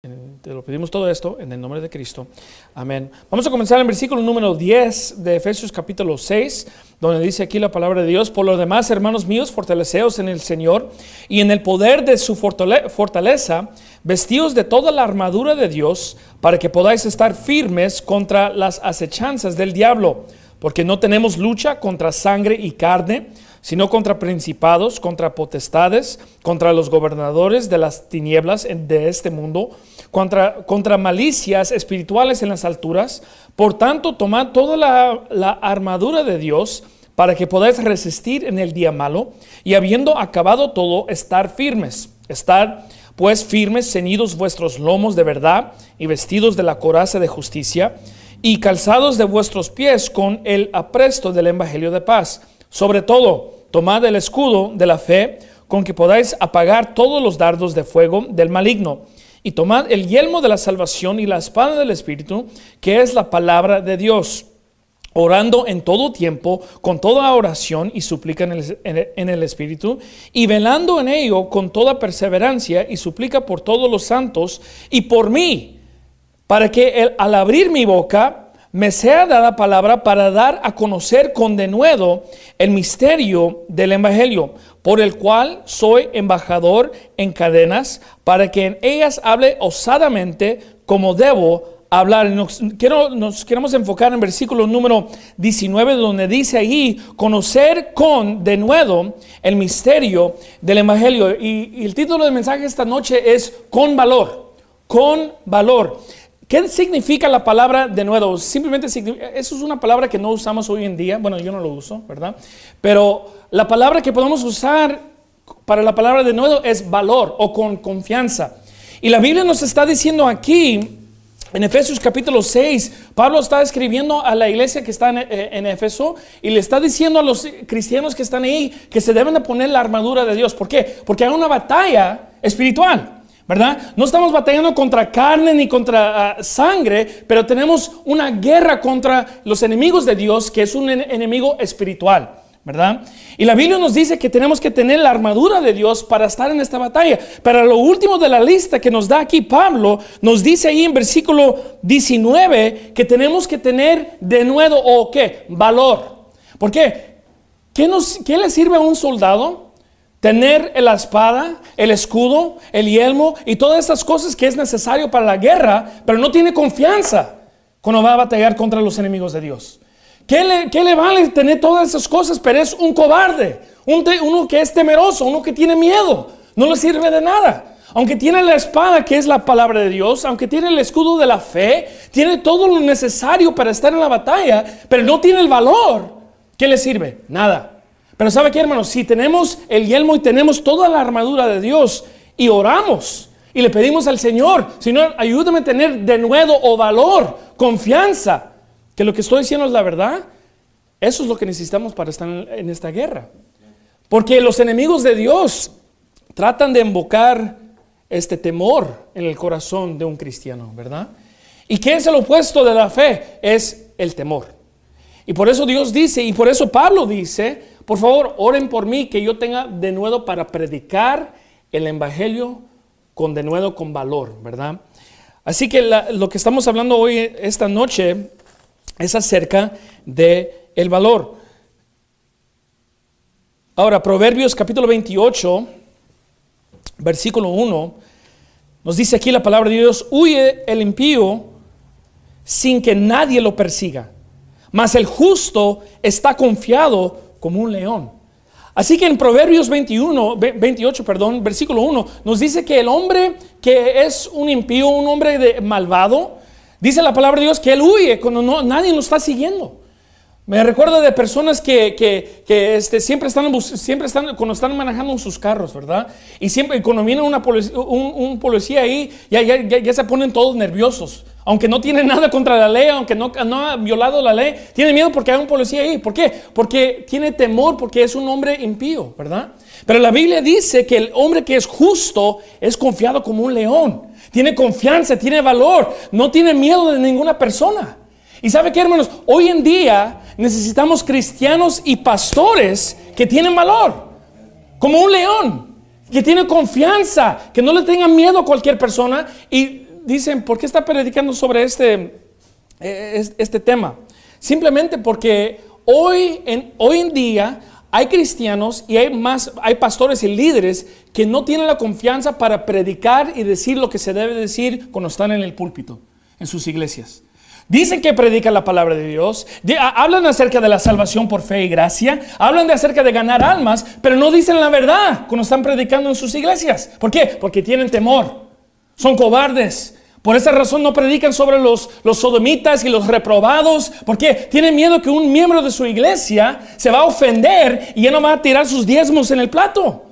Te lo pedimos todo esto en el nombre de Cristo. Amén. Vamos a comenzar en versículo número 10 de Efesios capítulo 6, donde dice aquí la palabra de Dios, por lo demás, hermanos míos, fortaleceos en el Señor y en el poder de su fortaleza, vestidos de toda la armadura de Dios, para que podáis estar firmes contra las acechanzas del diablo, porque no tenemos lucha contra sangre y carne, sino contra principados, contra potestades, contra los gobernadores de las tinieblas de este mundo, contra, contra malicias espirituales en las alturas. Por tanto, tomad toda la, la armadura de Dios para que podáis resistir en el día malo y habiendo acabado todo, estar firmes. Estar pues firmes, ceñidos vuestros lomos de verdad y vestidos de la coraza de justicia y calzados de vuestros pies con el apresto del Evangelio de paz sobre todo, tomad el escudo de la fe con que podáis apagar todos los dardos de fuego del maligno. Y tomad el yelmo de la salvación y la espada del Espíritu, que es la palabra de Dios, orando en todo tiempo, con toda oración y súplica en el, en el, Espíritu, y velando en ello con toda perseverancia y suplica por todos los santos y por mí, para que al abrir mi boca me sea dada palabra para dar a conocer con denuedo el misterio del Evangelio, por el cual soy embajador en cadenas, para que en ellas hable osadamente como debo hablar. Nos, quiero, nos queremos enfocar en versículo número 19, donde dice ahí, conocer con denuedo el misterio del Evangelio. Y, y el título del mensaje esta noche es con valor, con valor. ¿Qué significa la palabra de nuevo? Simplemente eso es una palabra que no usamos hoy en día. Bueno, yo no lo uso, ¿verdad? Pero la palabra que podemos usar para la palabra de nuevo es valor o con confianza. Y la Biblia nos está diciendo aquí, en Efesios capítulo 6, Pablo está escribiendo a la iglesia que está en, eh, en Éfeso y le está diciendo a los cristianos que están ahí que se deben de poner la armadura de Dios. ¿Por qué? Porque hay una batalla espiritual. ¿Verdad? No estamos batallando contra carne ni contra ah, sangre, pero tenemos una guerra contra los enemigos de Dios, que es un enemigo espiritual, ¿verdad? Y la Biblia nos dice que tenemos que tener la armadura de Dios para estar en esta batalla. Pero lo último de la lista que nos da aquí Pablo, nos dice ahí en versículo 19 que tenemos que tener de nuevo, ¿o qué? Valor. ¿Por qué? ¿Qué, nos, qué le sirve a un soldado? Tener la espada, el escudo, el yelmo y todas estas cosas que es necesario para la guerra, pero no tiene confianza cuando va a batallar contra los enemigos de Dios. ¿Qué le, vale tener todas esas cosas? Pero es un cobarde, uno que es temeroso, uno que tiene miedo. No le sirve de nada. Aunque tiene la espada que es la palabra de Dios, aunque tiene el escudo de la fe, tiene todo lo necesario para estar en la batalla, pero no tiene el valor, ¿qué le sirve? Nada. Pero ¿sabe qué, hermanos? Si tenemos el yelmo y tenemos toda la armadura de Dios y oramos y le pedimos al Señor, Señor, ayúdame a tener de nuevo o valor, confianza, que lo que estoy diciendo es la verdad, eso es lo que necesitamos para estar en esta guerra. Porque los enemigos de Dios tratan de invocar este temor en el corazón de un cristiano, ¿verdad? ¿Y qué es el opuesto de la fe? Es el temor. Y por eso Dios dice, y por eso Pablo dice, por favor, oren por mí que yo tenga de nuevo para predicar el Evangelio con de nuevo con valor, ¿verdad? Así que lo que estamos hablando hoy, esta noche, es acerca de el valor. Ahora, Proverbios capítulo 28, versículo 1, nos dice aquí la palabra de Dios, huye el impío sin que nadie lo persiga, mas el justo está confiado como un león. Así que en Proverbios 21, 28, perdón, versículo 1, nos dice que el hombre que es un impío, un hombre de malvado, dice la palabra de Dios que él huye cuando no, nadie lo está siguiendo. Me recuerdo de personas que, que, este, siempre, están, siempre están, cuando están manejando sus carros, ¿verdad? Y siempre, cuando viene una un, policía ahí, ya, ya, ya, se ponen todos nerviosos. Aunque no tienen nada contra la ley, aunque no, no ha violado la ley, tiene miedo porque hay un policía ahí. ¿Por qué? Porque tiene temor, porque es un hombre impío, ¿verdad? Pero la Biblia dice que el hombre que es justo es confiado como un león. Tiene confianza, tiene valor, no tiene miedo de ninguna persona. Y sabe qué, hermanos, hoy en día necesitamos cristianos y pastores que tienen valor, como un león, que tiene confianza, que no le tengan miedo a cualquier persona y dicen, ¿por qué está predicando sobre este, eh, este tema? Simplemente porque hoy en, hoy en día hay cristianos y hay más, hay pastores y líderes que no tienen la confianza para predicar y decir lo que se debe decir cuando están en el púlpito, en sus iglesias. Dicen que predican la palabra de Dios, hablan acerca de la salvación por fe y gracia, hablan de acerca de ganar almas, pero no dicen la verdad cuando están predicando en sus iglesias. ¿Por qué? Porque tienen temor, son cobardes, por esa razón no predican sobre los, sodomitas y los reprobados, porque tienen miedo que un miembro de su iglesia se va a ofender y ya no va a tirar sus diezmos en el plato.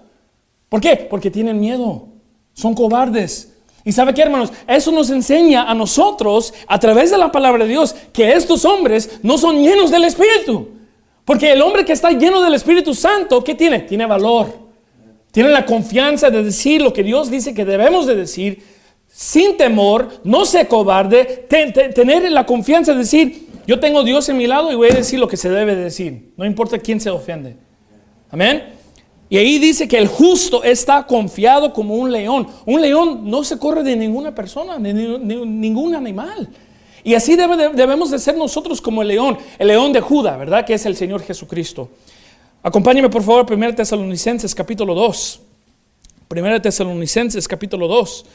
¿Por qué? Porque tienen miedo, son cobardes. Y sabe qué, hermanos, eso nos enseña a nosotros, a través de la palabra de Dios, que estos hombres no son llenos del Espíritu. Porque el hombre que está lleno del Espíritu Santo, ¿qué tiene? Tiene valor. Tiene la confianza de decir lo que Dios dice que debemos de decir sin temor, no se cobarde, tener la confianza de decir, yo tengo Dios en mi lado y voy a decir lo que se debe decir, no importa quién se ofende. Amén. Y ahí dice que el justo está confiado como un león. Un león no se corre de ninguna persona, ni, ningún animal. Y así debemos de ser nosotros como el león, el león de Judá, ¿verdad? Que es el Señor Jesucristo. Acompáñeme por favor, 1 Tesalonicenses capítulo 2. 1 Tesalonicenses capítulo 2.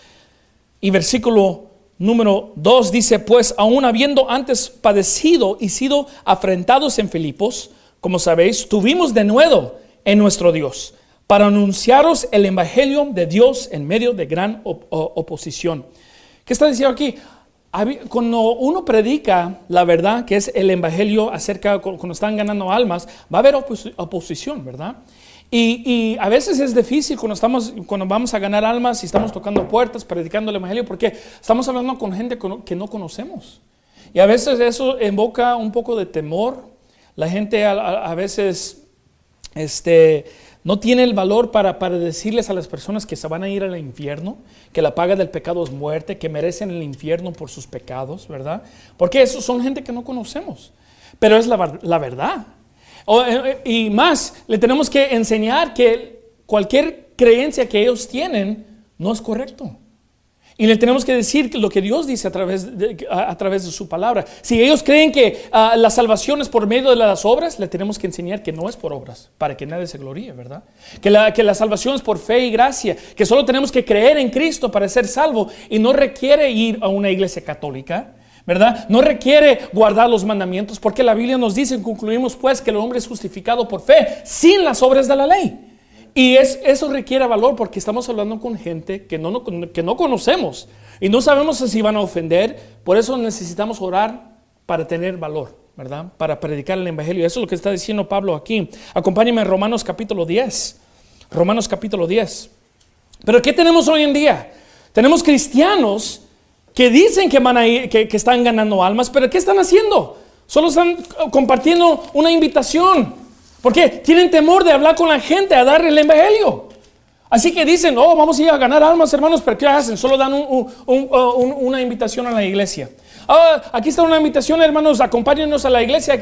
Y versículo número 2 dice, pues aún habiendo antes padecido y sido afrentados en Filipos, como sabéis, tuvimos de nuevo en nuestro Dios para anunciaros el Evangelio de Dios en medio de gran oposición. ¿Qué está diciendo aquí? Cuando uno predica la verdad, que es el Evangelio acerca, cuando están ganando almas, va a haber oposición, ¿verdad? Y, a veces es difícil cuando, estamos, cuando vamos a ganar almas y estamos tocando puertas, predicando el Evangelio, porque estamos hablando con gente que no conocemos. Y a veces eso invoca un poco de temor. La gente a, veces este, no tiene el valor para, para, decirles a las personas que se van a ir al infierno, que la paga del pecado es muerte, que merecen el infierno por sus pecados, ¿verdad? Porque esos son gente que no conocemos. Pero es la, la verdad. Eh, eh, y más, le tenemos que enseñar que cualquier creencia que ellos tienen no es correcto. Y le tenemos que decir lo que Dios dice a través de, a, través de su palabra. Si ellos creen que ah, la salvación es por medio de las obras, le tenemos que enseñar que no es por obras, para que nadie se gloríe, ¿verdad? Que la, que la salvación es por fe y gracia, que solo tenemos que creer en Cristo para ser salvo y no requiere ir a una iglesia católica, ¿verdad? No requiere guardar los mandamientos porque la Biblia nos dice, concluimos pues que el hombre es justificado por fe sin las obras de la ley. Y es, eso requiere valor porque estamos hablando con gente que no, que no conocemos y no sabemos si van a ofender, por eso necesitamos orar para tener valor, ¿verdad? Para predicar el Evangelio. Eso es lo que está diciendo Pablo aquí. Acompáñeme a Romanos capítulo 10. Romanos capítulo 10. Pero ¿qué tenemos hoy en día? Tenemos cristianos que dicen que, van a que, están ganando almas, pero ¿qué están haciendo? Solo están compartiendo una invitación. Porque tienen temor de hablar con la gente, a dar el evangelio. Así que dicen, oh, vamos a ir a ganar almas, hermanos, pero ¿qué hacen? Solo dan una invitación a la iglesia. Ah, aquí está una invitación, hermanos, acompáñenos a la iglesia.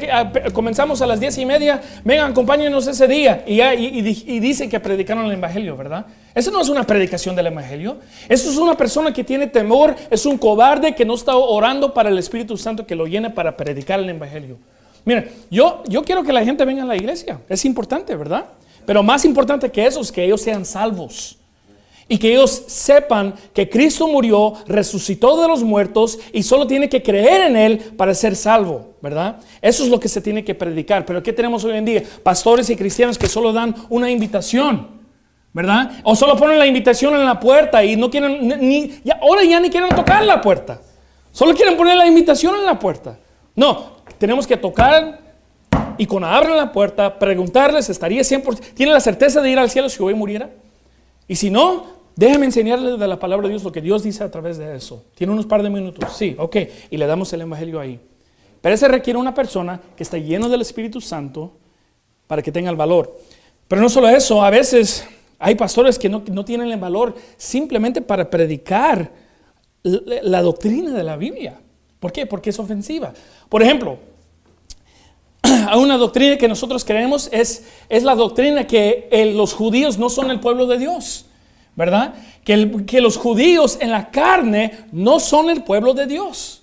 comenzamos a las diez y media. Vengan, acompáñenos ese día. Y, y, dicen que predicaron el evangelio, ¿verdad? Eso no es una predicación del evangelio. Eso es una persona que tiene temor, es un cobarde que no está orando para el Espíritu Santo que lo llene para predicar el evangelio. Miren, yo, yo quiero que la gente venga a la iglesia. Es importante, ¿verdad? Pero más importante que eso es que ellos sean salvos y que ellos sepan que Cristo murió, resucitó de los muertos y solo tiene que creer en Él para ser salvo, ¿verdad? Eso es lo que se tiene que predicar. Pero ¿qué tenemos hoy en día? Pastores y cristianos que solo dan una invitación, ¿verdad? O solo ponen la invitación en la puerta y no quieren, ni, ahora ya ni quieren tocar la puerta. Solo quieren poner la invitación en la puerta. No, tenemos que tocar y cuando abren la puerta, preguntarles, ¿estaría 100%? ¿Tiene la certeza de ir al cielo si hoy muriera? Y si no, Déjame enseñarle de la palabra de Dios lo que Dios dice a través de eso. Tiene unos par de minutos. Sí, ok. Y le damos el Evangelio ahí. Pero ese requiere una persona que está lleno del Espíritu Santo para que tenga el valor. Pero no solo eso, a veces hay pastores que no, tienen el valor simplemente para predicar la, doctrina de la Biblia. ¿Por qué? Porque es ofensiva. Por ejemplo, a una doctrina que nosotros creemos es, es la doctrina que los judíos no son el pueblo de Dios. ¿verdad? Que, el- que los judíos en la carne no son el pueblo de Dios.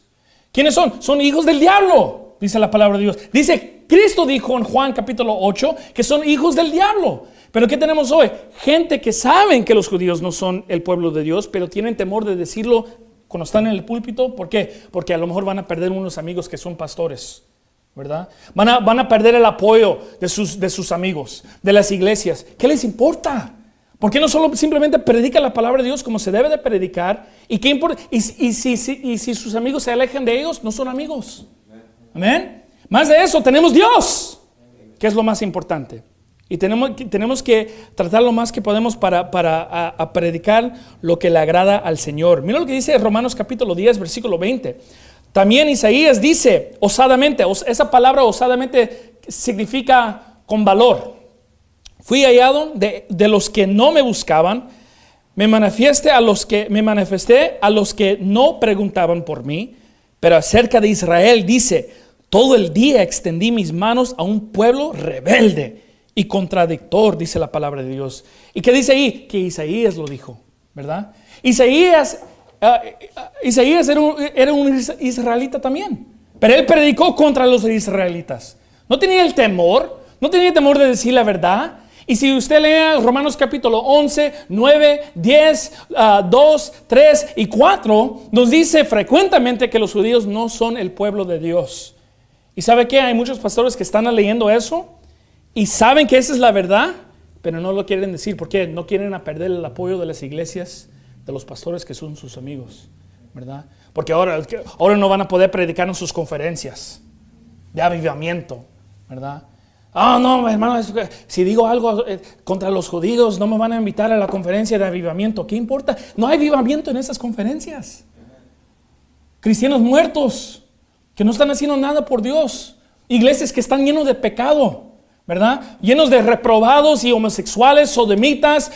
¿Quiénes son? Son hijos del diablo, dice la palabra de Dios. Dice, Cristo dijo en Juan capítulo 8 que son hijos del diablo. Pero ¿qué tenemos hoy? Gente que saben que los judíos no son el pueblo de Dios, pero tienen temor de decirlo cuando están en el púlpito. ¿Por qué? Porque a lo mejor van a perder unos amigos que son pastores. Van a, perder el apoyo de sus, amigos, de las iglesias. ¿Qué les importa? ¿Por qué no solo simplemente predica la palabra de Dios como se debe de predicar? ¿Y, qué importa? y, si, sus amigos se alejan de ellos, no son amigos. Amén. Más de eso, tenemos Dios, que es lo más importante. Y tenemos, que- tratar lo más que podemos para, predicar lo que le agrada al Señor. Mira lo que dice Romanos capítulo 10, versículo 20. También Isaías dice osadamente, os- esa palabra osadamente significa con valor. Fui hallado de, de los que no me buscaban, me manifiesté a los que me manifesté a los que no preguntaban por mí, pero acerca de Israel dice, todo el día extendí mis manos a un pueblo rebelde y contradictor, dice la palabra de Dios. ¿Y qué dice ahí? Que Isaías lo dijo, ¿verdad? Isaías, Isaías era un, era un is- israelita también, pero él predicó contra los israelitas. No tenía el temor, no tenía temor de decir la verdad. Y si usted lee Romanos capítulo 11, 9, 10, ah, 2, 3 y 4, nos dice frecuentemente que los judíos no son el pueblo de Dios. ¿Y sabe qué? Hay muchos pastores que están leyendo eso y saben que esa es la verdad, pero no lo quieren decir. ¿Por qué? No quieren perder el apoyo de las iglesias, de los pastores que son sus amigos, ¿verdad? Porque ahora, ahora no van a poder predicar en sus conferencias de avivamiento, ¿verdad? Ah, no, hermano, si digo algo eh, contra los judíos, no me van a invitar a la conferencia de avivamiento. ¿Qué importa? No hay avivamiento en esas conferencias. Cristianos muertos que no están haciendo nada por Dios. Iglesias que están llenos de pecado, ¿verdad? Llenos de reprobados y homosexuales, sodomitas,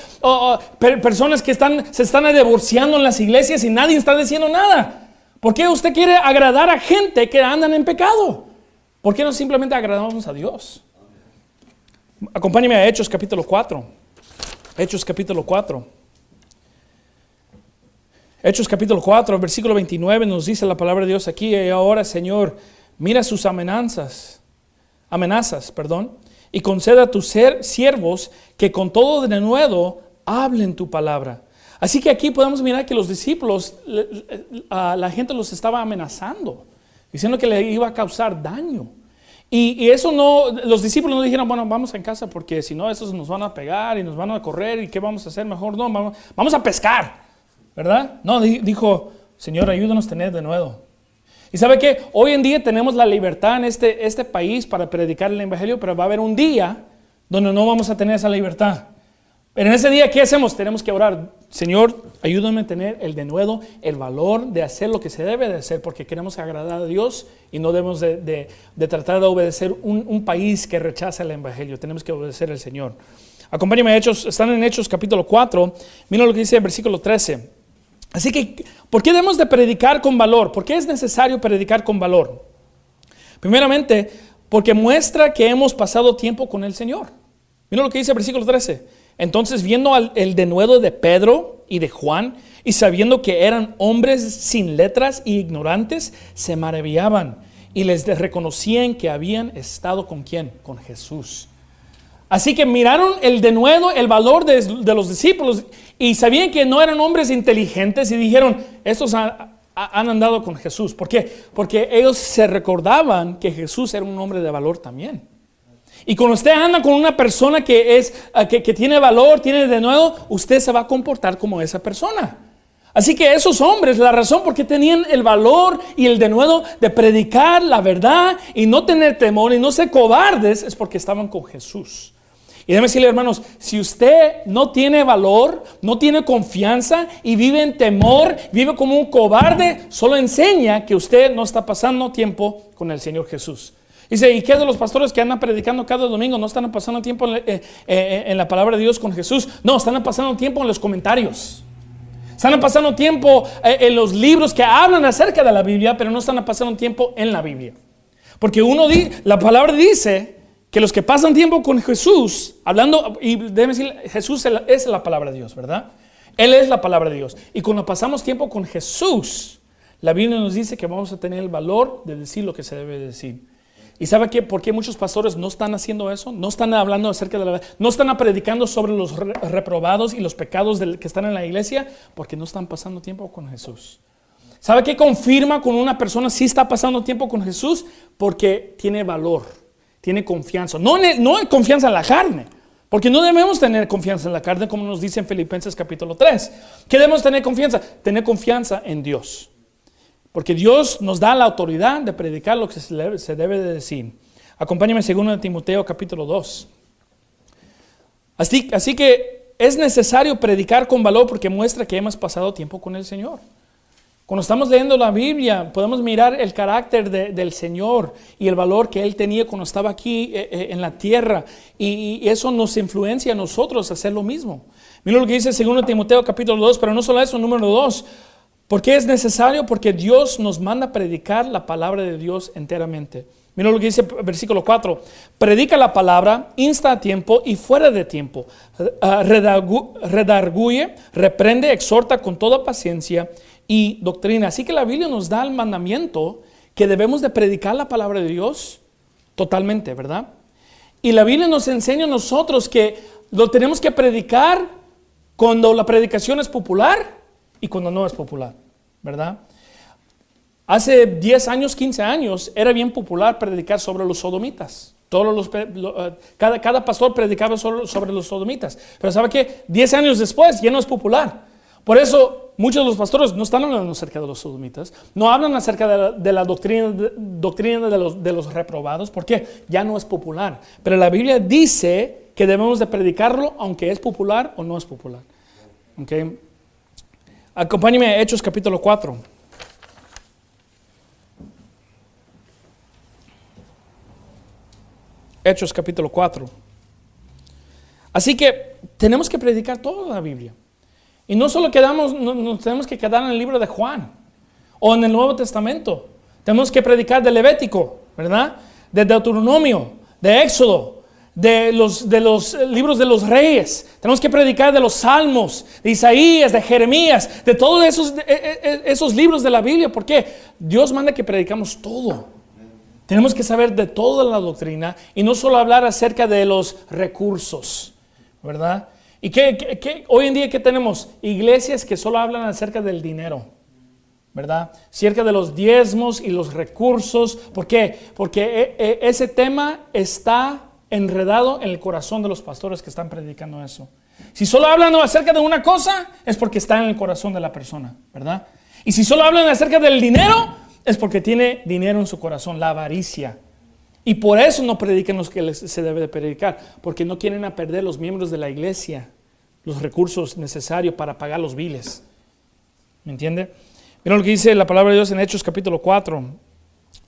personas que se están divorciando en las iglesias y nadie está diciendo nada. ¿Por qué usted quiere agradar a gente que andan en pecado? ¿Por qué no simplemente agradamos a Dios? Acompáñeme a Hechos capítulo 4. Hechos capítulo 4. Hechos capítulo 4, versículo 29 nos dice la palabra de Dios aquí, y ahora Señor, mira sus amenazas, amenazas, perdón, y conceda a tus ser- siervos que con todo de nuevo hablen tu palabra. Así que aquí podemos mirar que los discípulos, la gente los estaba amenazando, diciendo que le iba a causar daño. Y, eso no, los discípulos no dijeron, bueno, vamos en casa porque si no, esos nos van a pegar y nos van a correr y qué vamos a hacer mejor. No, vamos, vamos a pescar, ¿verdad? No, di- dijo, Señor, ayúdanos a tener de nuevo. Y sabe que hoy en día tenemos la libertad en este, este país para predicar el Evangelio, pero va a haber un día donde no vamos a tener esa libertad. Pero en ese día, ¿qué hacemos? Tenemos que orar. Señor, ayúdame a tener el denuedo, el valor de hacer lo que se debe de hacer, porque queremos agradar a Dios y no debemos de, de- tratar de obedecer un, un país que rechaza el Evangelio. Tenemos que obedecer al Señor. Acompáñame a Hechos, están en Hechos capítulo 4. Mira lo que dice el versículo 13. Así que, ¿por qué debemos de predicar con valor? ¿Por qué es necesario predicar con valor? Primeramente, porque muestra que hemos pasado tiempo con el Señor. Mira lo que dice el versículo 13. Entonces, viendo al- el denuedo de Pedro y de Juan, y sabiendo que eran hombres sin letras y ignorantes, se maravillaban y les reconocían que habían estado con quién? Con Jesús. Así que miraron el denuedo, el valor de los discípulos y sabían que no eran hombres inteligentes y dijeron, estos ha- ha- han andado con Jesús. ¿Por qué? Porque ellos se recordaban que Jesús era un hombre de valor también. Y cuando usted anda con una persona que, es, ah, que, que tiene valor, tiene denuedo, usted se va a comportar como esa persona. Así que esos hombres, la razón por qué tenían el valor y el denuedo de predicar la verdad y no tener temor y no ser cobardes, es porque estaban con Jesús. Y déjeme decirle, hermanos, si usted no tiene valor, no tiene confianza y vive en temor, vive como un cobarde, solo enseña que usted no está pasando tiempo con el Señor Jesús. Dice, ¿y qué de los pastores que andan predicando cada domingo? No están pasando tiempo en la, eh, eh, en la palabra de Dios con Jesús. No, están pasando tiempo en los comentarios. Están pasando tiempo eh, en los libros que hablan acerca de la Biblia, pero no están pasando tiempo en la Biblia. Porque uno la palabra dice que los que pasan tiempo con Jesús, hablando, y déjeme decir, Jesús es la- palabra de Dios, ¿verdad? Él es la palabra de Dios. Y cuando pasamos tiempo con Jesús, la Biblia nos dice que vamos a tener el valor de decir lo que se debe decir. ¿Y sabe qué? por qué muchos pastores no están haciendo eso? No están hablando acerca de la no están predicando sobre los reprobados y los pecados que están en la iglesia, porque no están pasando tiempo con Jesús. ¿Sabe qué confirma con una persona si está pasando tiempo con Jesús? Porque tiene valor, tiene confianza. No, no hay confianza en la carne, porque no debemos tener confianza en la carne, como nos dice en Filipenses capítulo 3. ¿Qué debemos tener confianza? Tener confianza en Dios. Porque Dios nos da la autoridad de predicar lo que se debe de decir. Acompáñame en 2 Timoteo capítulo 2. Así, así que es necesario predicar con valor porque muestra que hemos pasado tiempo con el Señor. Cuando estamos leyendo la Biblia, podemos mirar el carácter del Señor y el valor que Él tenía cuando estaba aquí eh, eh, en la tierra. Y, eso nos influencia a nosotros a hacer lo mismo. Mira lo que dice 2 Timoteo capítulo 2, pero no solo eso, número 2. ¿Por qué es necesario? Porque Dios nos manda predicar la palabra de Dios enteramente. Mira lo que dice versículo 4. Predica la palabra, insta a tiempo y fuera de tiempo. Ah, redarguye, reprende, exhorta con toda paciencia y doctrina. Así que la Biblia nos da el mandamiento que debemos de predicar la palabra de Dios totalmente, ¿verdad? Y la Biblia nos enseña a nosotros que lo tenemos que predicar cuando la predicación es popular y cuando no es popular, ¿verdad? Hace 10 años, 15 años, era bien popular predicar sobre los sodomitas. Todos los, eh, cada, cada pastor predicaba sobre, sobre los sodomitas. Pero ¿sabe qué? 10 años después ya no es popular. Por eso muchos de los pastores no están hablando acerca de los sodomitas, no hablan acerca de la, doctrina, de, doctrina de, los, de los reprobados, porque ya no es popular. Pero la Biblia dice que debemos de predicarlo aunque es popular o no es popular. ¿Okay? Acompáñeme a Hechos capítulo 4. Hechos capítulo 4. Así que tenemos que predicar toda la Biblia. Y no solo quedamos, nos tenemos que quedar en el libro de Juan o en el Nuevo Testamento. Tenemos que predicar de Levítico, ¿verdad? De Deuteronomio, de Éxodo, de los, de los libros de los reyes, tenemos que predicar de los salmos, de Isaías, de Jeremías, de todos esos, e, e, e, esos libros de la Biblia, porque Dios manda que predicamos todo. Tenemos que saber de toda la doctrina y no solo hablar acerca de los recursos, ¿verdad? ¿Y qué, hoy en día qué tenemos? Iglesias que solo hablan acerca del dinero, ¿verdad? Acerca de los diezmos y los recursos. ¿Por qué? Porque ese tema está enredado en el corazón de los pastores que están predicando eso. Si solo hablan acerca de una cosa, es porque está en el corazón de la persona, ¿verdad? Y si solo hablan acerca del dinero, es porque tiene dinero en su corazón, la avaricia. Y por eso no predican los que se debe de predicar, porque no quieren perder los miembros de la iglesia, los recursos necesarios para pagar los biles. ¿Me entiende? Mira lo que dice la palabra de Dios en Hechos capítulo 4.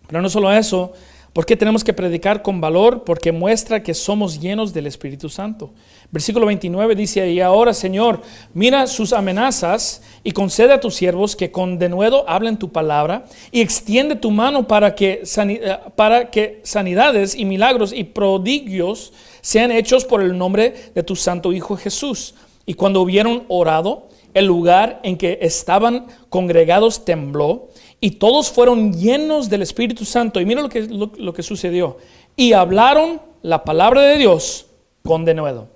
Pero no solo eso, ¿Por qué tenemos que predicar con valor? Porque muestra que somos llenos del Espíritu Santo. Versículo 29 dice, y ahora Señor, mira sus amenazas y concede a tus siervos que con denuedo hablen tu palabra y extiende tu mano para que, eh, para que sanidades y milagros y prodigios sean hechos por el nombre de tu Santo Hijo Jesús. Y cuando hubieron orado, el lugar en que estaban congregados tembló y todos fueron llenos del Espíritu Santo. Y mira lo que, lo, que sucedió. Y hablaron la palabra de Dios con denuedo.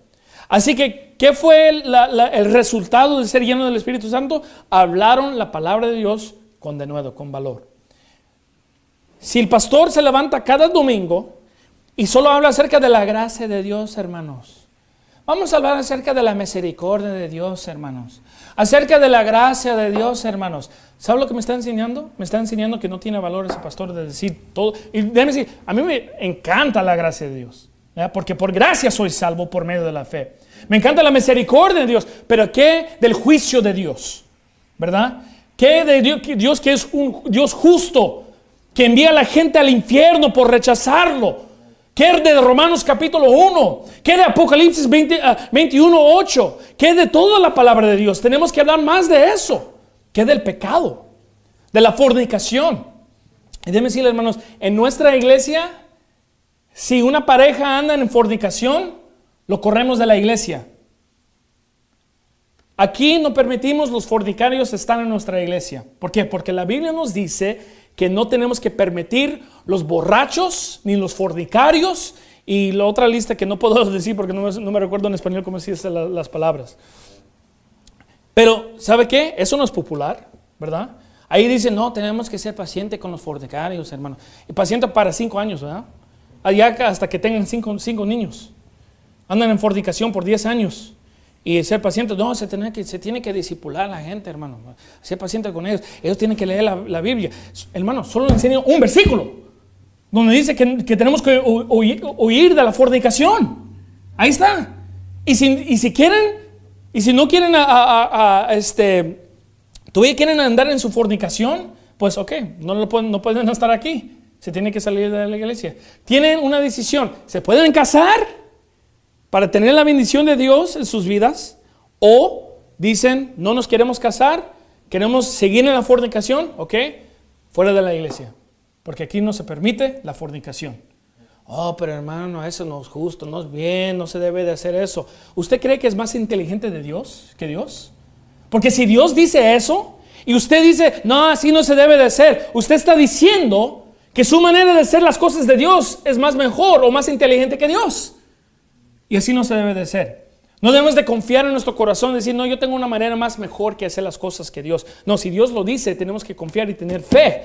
Así que, ¿qué fue el resultado de ser lleno del Espíritu Santo? Hablaron la palabra de Dios con denuedo, con valor. Si el pastor se levanta cada domingo y solo habla acerca de la gracia de Dios, hermanos. Vamos a hablar acerca de la misericordia de Dios, hermanos. Acerca de la gracia de Dios, hermanos. ¿Sabe lo que me está enseñando? Me está enseñando que no tiene valor ese pastor de decir todo. Y déjeme decir, a mí me encanta la gracia de Dios. Porque por gracia soy salvo por medio de la fe. Me encanta la misericordia de Dios. Pero ¿qué del juicio de Dios? ¿Verdad? ¿Qué de Dios, Dios que es un Dios justo? Que envía a la gente al infierno por rechazarlo. ¿Qué de Romanos capítulo 1? ¿Qué de Apocalipsis 21, 8? ¿Qué de toda la palabra de Dios? Tenemos que hablar más de eso. ¿Qué del pecado? De la fornicación. Y déjenme decirle, hermanos, en nuestra iglesia, si una pareja anda en fornicación, lo corremos de la iglesia. Aquí no permitimos los fornicarios estar en nuestra iglesia. ¿Por qué? Porque la Biblia nos dice que no tenemos que permitir los borrachos ni los fornicarios y la otra lista que no puedo decir porque no me, recuerdo en español cómo se dicen las palabras. Pero, ¿sabe qué? Eso no es popular, ¿verdad? Ahí dice, no, tenemos que ser pacientes con los fornicarios, hermano. Y paciente para cinco años, ¿verdad? Allá hasta que tengan cinco, cinco niños. Andan en fornicación por diez años. Y ser paciente, no, se tiene que, se disipular a la gente, hermano. Ser paciente con ellos. Ellos tienen que leer la, Biblia. Hermano, solo le enseño un versículo donde dice que, tenemos que huir, de la fornicación. Ahí está. Y si, y si quieren, y si no quieren a, este, todavía quieren andar en su fornicación, pues ok, no, lo pueden, no pueden estar aquí. Se tiene que salir de la iglesia. Tienen una decisión. ¿Se pueden casar? Para tener la bendición de Dios en sus vidas o dicen, no nos queremos casar, queremos seguir en la fornicación, ¿ok? Fuera de la iglesia, porque aquí no se permite la fornicación. Oh, pero hermano, eso no es justo, no es bien, no se debe de hacer eso. ¿Usted cree que es más inteligente de Dios que Dios? Porque si Dios dice eso y usted dice, no, así no se debe de hacer, usted está diciendo que su manera de hacer las cosas de Dios es más mejor o más inteligente que Dios. Y así no se debe de ser. No debemos de confiar en nuestro corazón decir, no, yo tengo una manera más mejor que hacer las cosas que Dios. No, si Dios lo dice, tenemos que confiar y tener fe.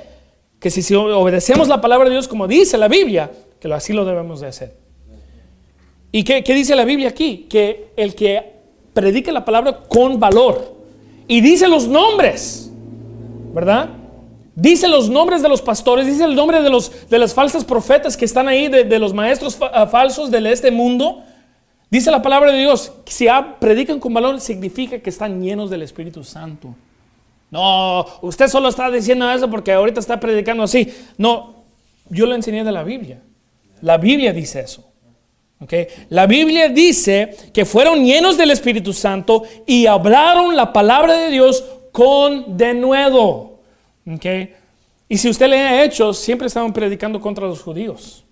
Que si, obedecemos la palabra de Dios como dice la Biblia, que así lo debemos de hacer. ¿Y qué, qué dice la Biblia aquí? Que el que predica la palabra con valor y dice los nombres, ¿verdad? Dice los nombres de los pastores, dice el nombre de, los, de las falsas profetas que están ahí, de, de los maestros falsos de este mundo Dice la palabra de Dios, si predican con valor significa que están llenos del Espíritu Santo. No, usted solo está diciendo eso porque ahorita está predicando así. No, yo lo enseñé de la Biblia. La Biblia dice eso. Okay. La Biblia dice que fueron llenos del Espíritu Santo y hablaron la palabra de Dios con denuedo. Okay. Y si usted le ha hecho, siempre estaban predicando contra los judíos.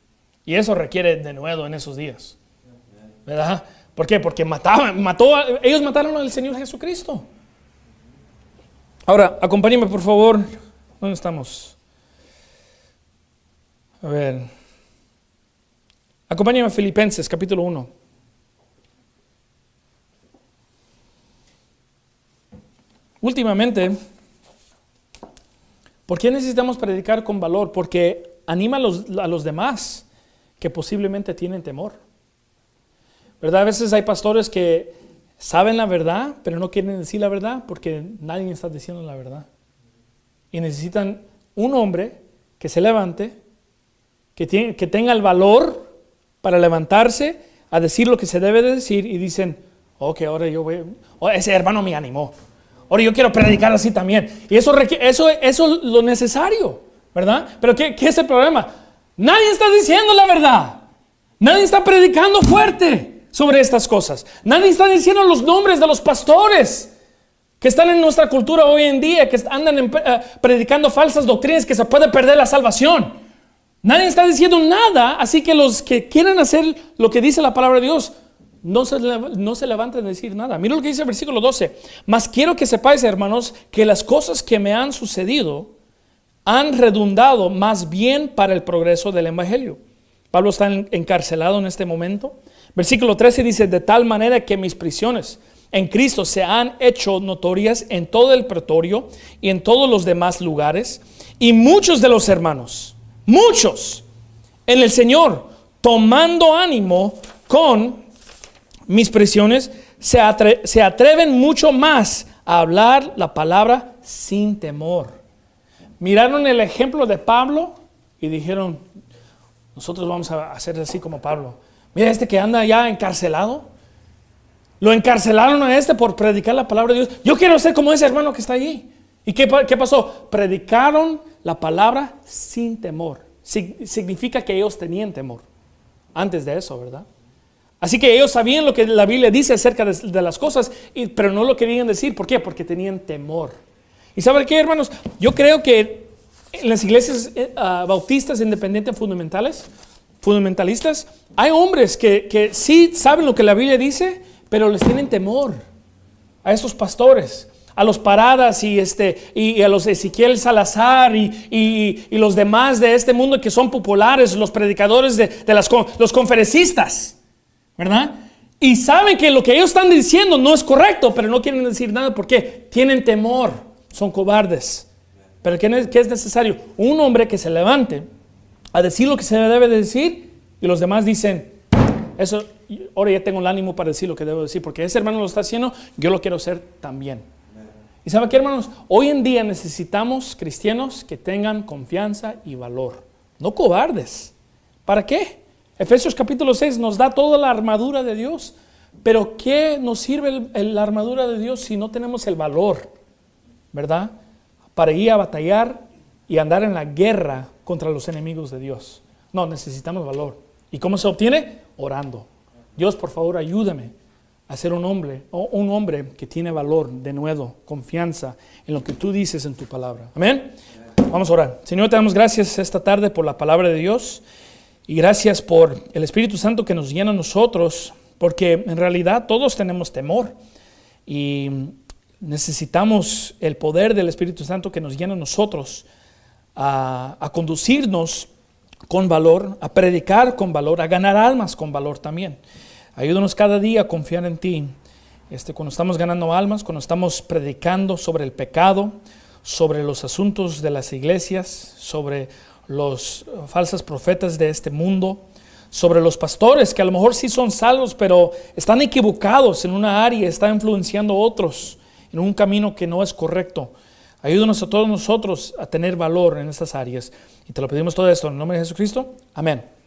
Y eso requiere denuedo en esos días. ¿Verdad? ¿Por qué? Porque mataban, mató, ellos mataron al Señor Jesucristo. Ahora, acompáñeme por favor. ¿Dónde estamos? A ver. Acompáñame a Filipenses capítulo 1. Últimamente, ¿por qué necesitamos predicar con valor? Porque anima a los, a los demás que posiblemente tienen temor. ¿Verdad? A veces hay pastores que saben la verdad, pero no quieren decir la verdad porque nadie está diciendo la verdad. Y necesitan un hombre que se levante, que, tiene, que tenga el valor para levantarse a decir lo que se debe de decir y dicen, ok, ahora yo voy, oh, ese hermano me animó, ahora yo quiero predicar así también. Y eso, eso, eso es lo necesario, ¿verdad? Pero ¿qué, ¿qué es el problema? Nadie está diciendo la verdad. Nadie está predicando fuerte sobre estas cosas. Nadie está diciendo los nombres de los pastores que están en nuestra cultura hoy en día, que andan eh, predicando falsas doctrinas, que se puede perder la salvación. Nadie está diciendo nada, así que los que quieren hacer lo que dice la palabra de Dios, no se, no se levanten a decir nada. Mira lo que dice el versículo 12. Mas quiero que sepáis, hermanos, que las cosas que me han sucedido han redundado más bien para el progreso del Evangelio. Pablo está encarcelado en este momento. Versículo 13 dice, de tal manera que mis prisiones en Cristo se han hecho notorias en todo el pretorio y en todos los demás lugares. Y muchos de los hermanos, muchos en el Señor, tomando ánimo con mis prisiones, se, se atreven mucho más a hablar la palabra sin temor. Miraron el ejemplo de Pablo y dijeron, nosotros vamos a hacer así como Pablo Mira este que anda ya encarcelado. Lo encarcelaron a este por predicar la palabra de Dios. Yo quiero ser como ese hermano que está allí. ¿Y qué, qué pasó? Predicaron la palabra sin temor. significa que ellos tenían temor. Antes de eso, ¿verdad? Así que ellos sabían lo que la Biblia dice acerca de, las cosas, pero no lo querían decir. ¿Por qué? Porque tenían temor. ¿Y saben qué, hermanos? Yo creo que en las iglesias eh, ah, bautistas independientes fundamentales, fundamentalistas, hay hombres que, que sí saben lo que la Biblia dice, pero les tienen temor. a estos pastores, a los Paradas y, este, y, a los Ezequiel Salazar y, los demás de este mundo que son populares, los predicadores de, las, los conferencistas, ¿verdad? Y saben que lo que ellos están diciendo no es correcto, pero no quieren decir nada porque tienen temor, son cobardes. Pero ¿qué es necesario? Un hombre que se levante a decir lo que se debe de decir y los demás dicen, eso, ahora ya tengo el ánimo para decir lo que debo decir, porque ese hermano lo está haciendo, yo lo quiero hacer también. Y sabe qué, hermanos, hoy en día necesitamos cristianos que tengan confianza y valor, no cobardes. ¿Para qué? Efesios capítulo 6 nos da toda la armadura de Dios, pero ¿qué nos sirve la armadura de Dios si no tenemos el valor, verdad? Para ir a batallar y andar en la guerra contra los enemigos de Dios. No, necesitamos valor. ¿Y cómo se obtiene? Orando. Dios, por favor, ayúdame a ser un hombre, o un hombre que tiene valor, de nuevo, confianza en lo que tú dices en tu palabra. Amén. Vamos a orar. Señor, te damos gracias esta tarde por la palabra de Dios y gracias por el Espíritu Santo que nos llena a nosotros, porque en realidad todos tenemos temor y necesitamos el poder del Espíritu Santo que nos llena a nosotros a, a conducirnos con valor, a predicar con valor, a ganar almas con valor también. Ayúdanos cada día a confiar en ti. Este, cuando estamos ganando almas, cuando estamos predicando sobre el pecado, sobre los asuntos de las iglesias, sobre los falsos profetas de este mundo, sobre los pastores que a lo mejor sí son salvos, pero están equivocados en una área, están influenciando a otros en un camino que no es correcto. Ayúdanos a todos nosotros a tener valor en estas áreas. Y te lo pedimos todo esto en el nombre de Jesucristo. Amén.